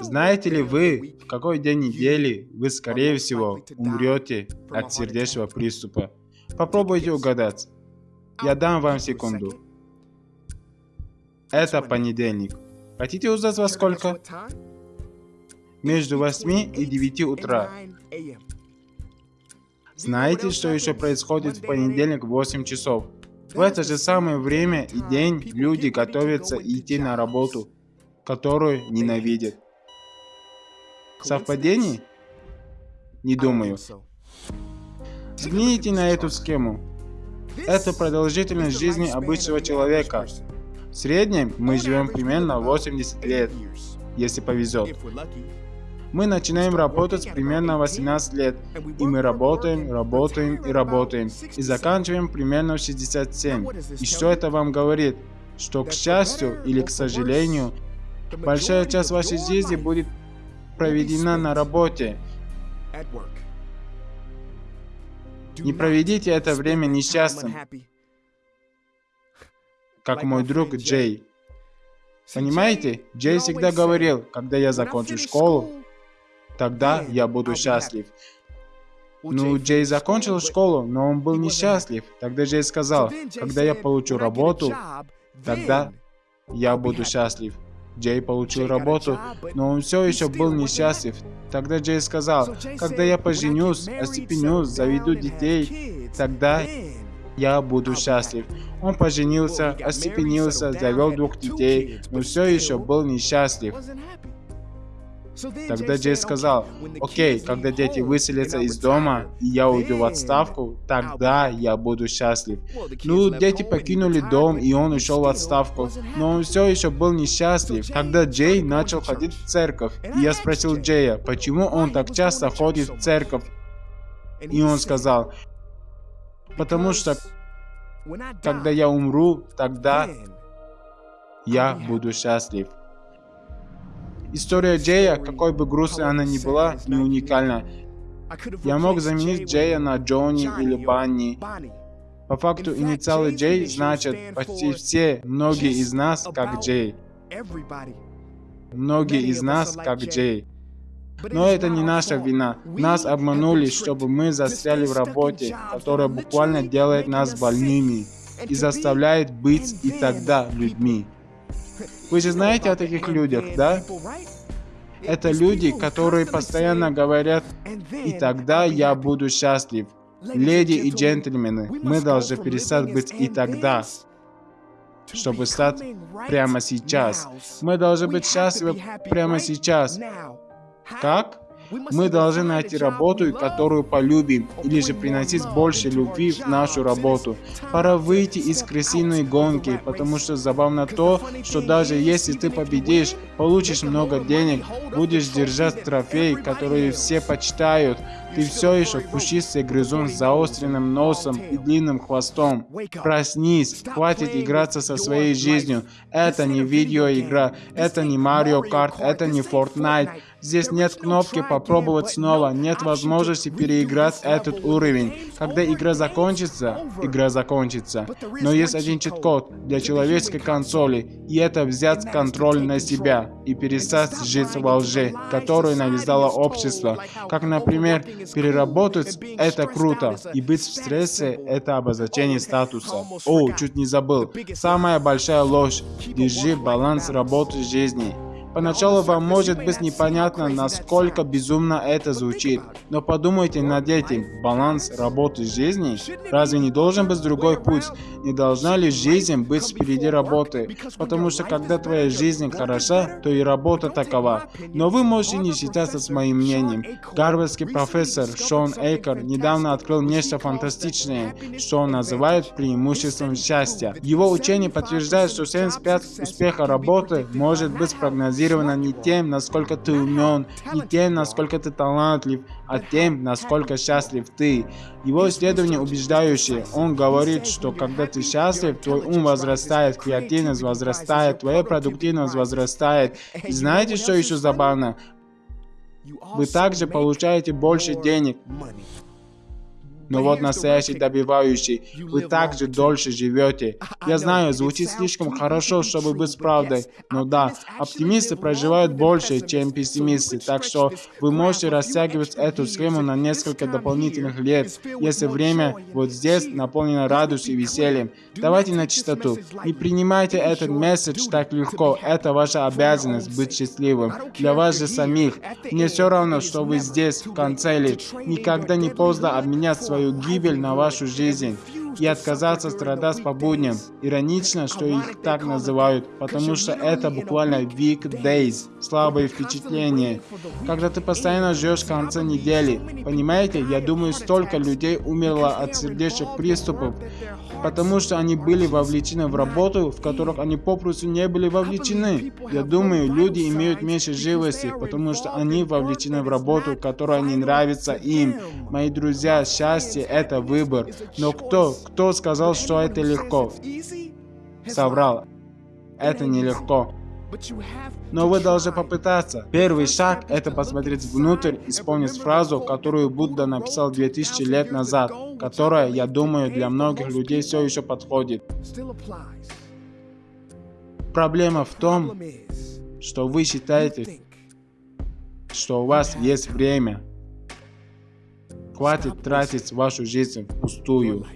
Знаете ли вы, в какой день недели вы, скорее всего, умрете от сердечного приступа? Попробуйте угадать. Я дам вам секунду. Это понедельник. Хотите узнать во сколько? Между 8 и 9 утра. Знаете, что еще происходит в понедельник в 8 часов? В это же самое время и день люди готовятся идти на работу, которую ненавидят. Совпадение? Не думаю. Взгляните на эту схему. Это продолжительность жизни обычного человека. В среднем мы живем примерно 80 лет, если повезет. Мы начинаем работать примерно 18 лет, и мы работаем, работаем и работаем, и заканчиваем примерно в 67. И что это вам говорит? Что к счастью или к сожалению, большая часть вашей жизни будет проведена на работе. Не проведите это время несчастным, как мой друг Джей. Понимаете, Джей всегда говорил, когда я закончу школу, тогда я буду счастлив. Ну, Джей закончил школу, но он был несчастлив. Тогда Джей сказал, когда я получу работу, тогда я буду счастлив. Джей получил работу, но он все еще был несчастлив. Тогда Джей сказал, когда я поженюсь, остепенюсь, заведу детей, тогда я буду счастлив. Он поженился, остепенился, завел двух детей, но все еще был несчастлив. Тогда Джей сказал, окей, когда дети выселятся из дома, и я уйду в отставку, тогда я буду счастлив. Ну, дети покинули дом, и он ушел в отставку, но он все еще был несчастлив. Тогда Джей начал ходить в церковь, и я спросил Джея, почему он так часто ходит в церковь. И он сказал, потому что когда я умру, тогда я буду счастлив. История Джея, какой бы грустной она ни была, не уникальна. Я мог заменить Джея на Джонни или Банни. По факту инициалы Джей значат почти все, многие из нас как Джей. Многие из нас как Джей. Но это не наша вина. Нас обманули, чтобы мы застряли в работе, которая буквально делает нас больными и заставляет быть и тогда людьми. Вы же знаете о таких людях, да? Это люди, которые постоянно говорят, и тогда я буду счастлив. Леди и джентльмены, мы должны перестать быть и тогда, чтобы стать прямо сейчас. Мы должны быть счастливы прямо сейчас. Как? Мы должны найти работу, которую полюбим, или же приносить больше любви в нашу работу. Пора выйти из крысиной гонки, потому что забавно то, что даже если ты победишь, получишь много денег, будешь держать трофей, который все почитают, ты все еще пушистый грызун с заостренным носом и длинным хвостом. Проснись, хватит играться со своей жизнью. Это не видеоигра, это не Mario Kart, это не Fortnite. Здесь нет кнопки «Попробовать снова», нет возможности переиграть этот уровень. Когда игра закончится, игра закончится. Но есть один чит-код для человеческой консоли, и это взять контроль на себя и перестать жить во лжи, которую навязало общество. Как, например, переработать – это круто, и быть в стрессе – это обозначение статуса. О, чуть не забыл. Самая большая ложь – держи баланс работы жизни. Поначалу вам может быть непонятно, насколько безумно это звучит, но подумайте над этим. Баланс работы жизни? Разве не должен быть другой путь? Не должна ли жизнь быть впереди работы? Потому что когда твоя жизнь хороша, то и работа такова. Но вы можете не считаться с моим мнением. Гарвардский профессор Шон Эйкер недавно открыл нечто фантастичное, что он называет преимуществом счастья. Его учение подтверждает, что 75 успеха работы может быть прогнозирован мотивирована не тем, насколько ты умен, не тем, насколько ты талантлив, а тем, насколько счастлив ты. Его исследование убеждающее. Он говорит, что когда ты счастлив, твой ум возрастает, креативность возрастает, твоя продуктивность возрастает. И знаете, что еще забавно? Вы также получаете больше денег. Но вот настоящий добивающий, вы также дольше живете. Я знаю, звучит слишком хорошо, чтобы быть правдой, но да, оптимисты проживают больше, чем пессимисты, так что вы можете растягивать эту схему на несколько дополнительных лет, если время вот здесь наполнено радостью и весельем. Давайте на чистоту. Не принимайте этот месседж так легко, это ваша обязанность быть счастливым. Для вас же самих. Мне все равно, что вы здесь, в конце ли. Никогда не поздно обменять свою гибель на вашу жизнь и отказаться страдать по будням. Иронично, что их так называют, потому что это буквально weekdays, слабые впечатления. Когда ты постоянно живешь в конце недели, понимаете, я думаю, столько людей умерло от сердечных приступов, потому что они были вовлечены в работу, в которых они попросту не были вовлечены. Я думаю, люди имеют меньше живости, потому что они вовлечены в работу, которая не нравится им. Мои друзья, счастье – это выбор. Но кто, кто сказал, что это легко? Соврал. Это нелегко. Но вы должны попытаться. Первый шаг – это посмотреть внутрь и вспомнить фразу, которую Будда написал 2000 лет назад, которая, я думаю, для многих людей все еще подходит. Проблема в том, что вы считаете, что у вас есть время. Хватит тратить вашу жизнь впустую.